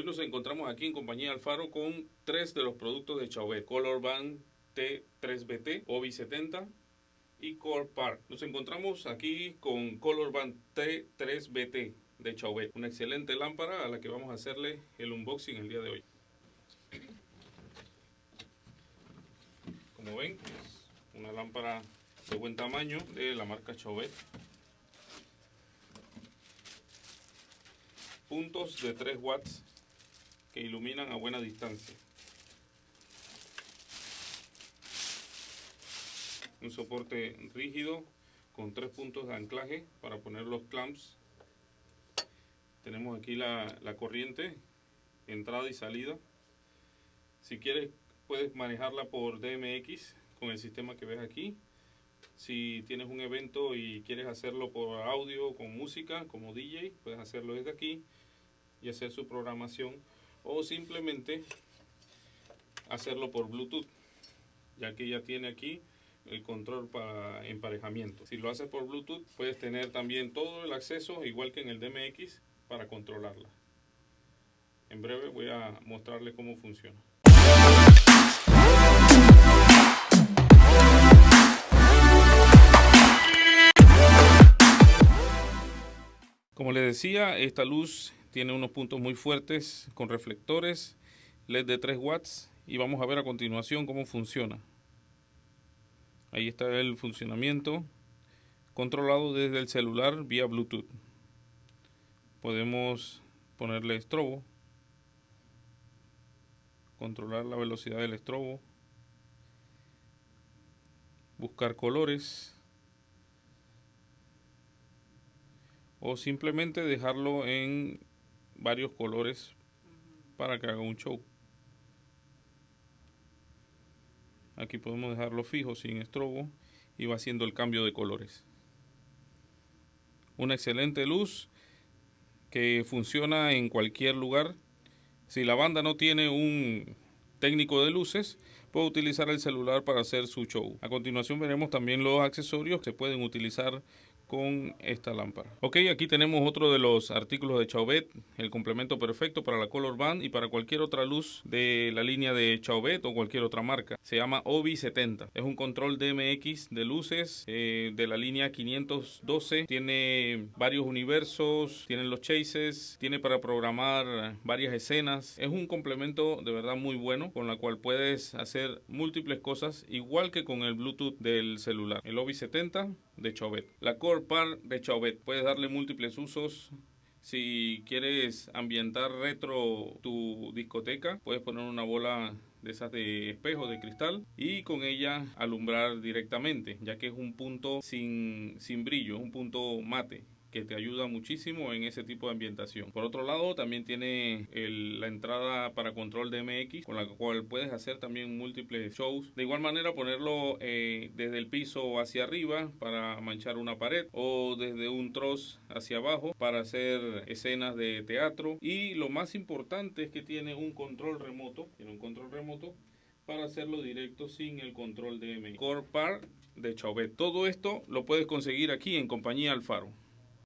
Hoy nos encontramos aquí en compañía Alfaro con tres de los productos de Chauvet. Color Band T3BT, OBI 70 y Core Park. Nos encontramos aquí con Color Band T3BT de Chauvet. Una excelente lámpara a la que vamos a hacerle el unboxing el día de hoy. Como ven, una lámpara de buen tamaño de la marca Chauvet. Puntos de 3 watts que iluminan a buena distancia. Un soporte rígido con tres puntos de anclaje para poner los clamps. Tenemos aquí la, la corriente, entrada y salida. Si quieres puedes manejarla por DMX con el sistema que ves aquí. Si tienes un evento y quieres hacerlo por audio con música como DJ, puedes hacerlo desde aquí y hacer su programación o simplemente hacerlo por Bluetooth, ya que ya tiene aquí el control para emparejamiento. Si lo haces por Bluetooth, puedes tener también todo el acceso, igual que en el DMX, para controlarla. En breve voy a mostrarles cómo funciona. Como les decía, esta luz tiene unos puntos muy fuertes con reflectores, LED de 3 watts y vamos a ver a continuación cómo funciona. Ahí está el funcionamiento controlado desde el celular vía Bluetooth. Podemos ponerle estrobo, controlar la velocidad del estrobo, buscar colores o simplemente dejarlo en varios colores para que haga un show. Aquí podemos dejarlo fijo sin estrobo y va haciendo el cambio de colores. Una excelente luz que funciona en cualquier lugar. Si la banda no tiene un técnico de luces, puede utilizar el celular para hacer su show. A continuación veremos también los accesorios que pueden utilizar con esta lámpara. Ok, aquí tenemos otro de los artículos de Chauvet, el complemento perfecto para la Color Band y para cualquier otra luz de la línea de Chauvet o cualquier otra marca. Se llama OBI 70. Es un control DMX de luces eh, de la línea 512. Tiene varios universos, tiene los chases, tiene para programar varias escenas. Es un complemento de verdad muy bueno con la cual puedes hacer múltiples cosas igual que con el Bluetooth del celular. El OBI 70 de Chauvet. La Core Par de Chauvet. Puedes darle múltiples usos. Si quieres ambientar retro tu discoteca, puedes poner una bola de esas de espejo de cristal y con ella alumbrar directamente, ya que es un punto sin, sin brillo, un punto mate que te ayuda muchísimo en ese tipo de ambientación. Por otro lado, también tiene la entrada para control de MX, con la cual puedes hacer también múltiples shows. De igual manera, ponerlo eh, desde el piso hacia arriba para manchar una pared o desde un troz hacia abajo para hacer escenas de teatro. Y lo más importante es que tiene un control remoto, tiene un control remoto para hacerlo directo sin el control de MX. Core Par de Chauvet. Todo esto lo puedes conseguir aquí en compañía Alfaro.